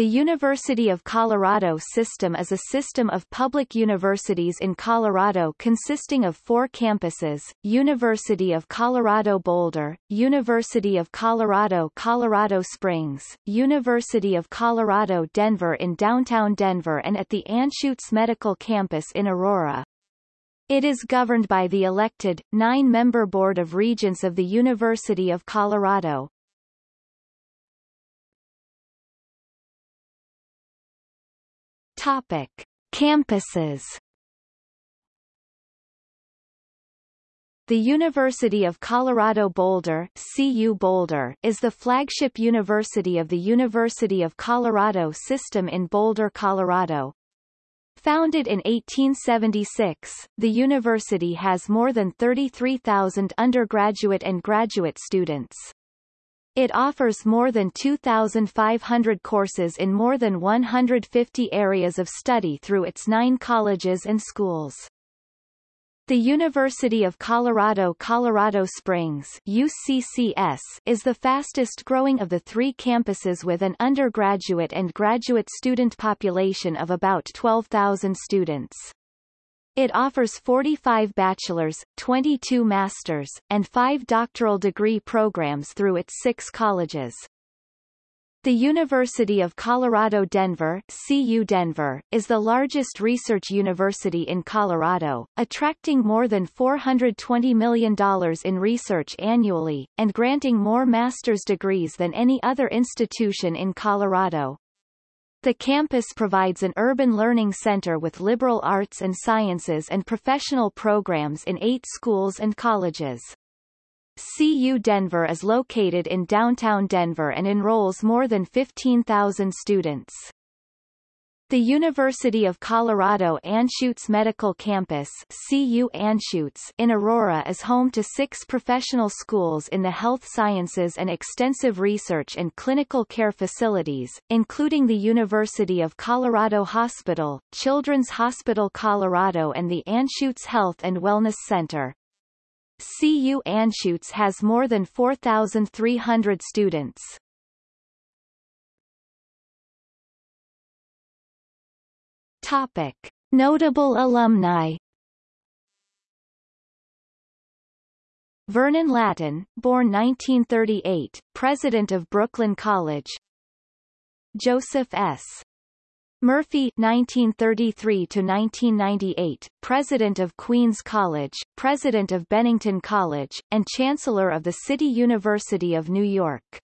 The University of Colorado system is a system of public universities in Colorado consisting of four campuses, University of Colorado Boulder, University of Colorado Colorado Springs, University of Colorado Denver in downtown Denver and at the Anschutz Medical Campus in Aurora. It is governed by the elected, nine-member Board of Regents of the University of Colorado. Topic: Campuses. The University of Colorado Boulder, CU Boulder is the flagship university of the University of Colorado system in Boulder, Colorado. Founded in 1876, the university has more than 33,000 undergraduate and graduate students. It offers more than 2,500 courses in more than 150 areas of study through its nine colleges and schools. The University of Colorado Colorado Springs UCCS is the fastest growing of the three campuses with an undergraduate and graduate student population of about 12,000 students. It offers 45 bachelor's, 22 master's, and 5 doctoral degree programs through its six colleges. The University of Colorado Denver, CU Denver is the largest research university in Colorado, attracting more than $420 million in research annually, and granting more master's degrees than any other institution in Colorado. The campus provides an urban learning center with liberal arts and sciences and professional programs in eight schools and colleges. CU Denver is located in downtown Denver and enrolls more than 15,000 students. The University of Colorado Anschutz Medical Campus CU Anschutz in Aurora is home to six professional schools in the health sciences and extensive research and clinical care facilities, including the University of Colorado Hospital, Children's Hospital Colorado and the Anschutz Health and Wellness Center. CU Anschutz has more than 4,300 students. Topic. Notable alumni Vernon Lattin, born 1938, president of Brooklyn College Joseph S. Murphy 1933 to 1998, President of Queens College, President of Bennington College, and Chancellor of the City University of New York.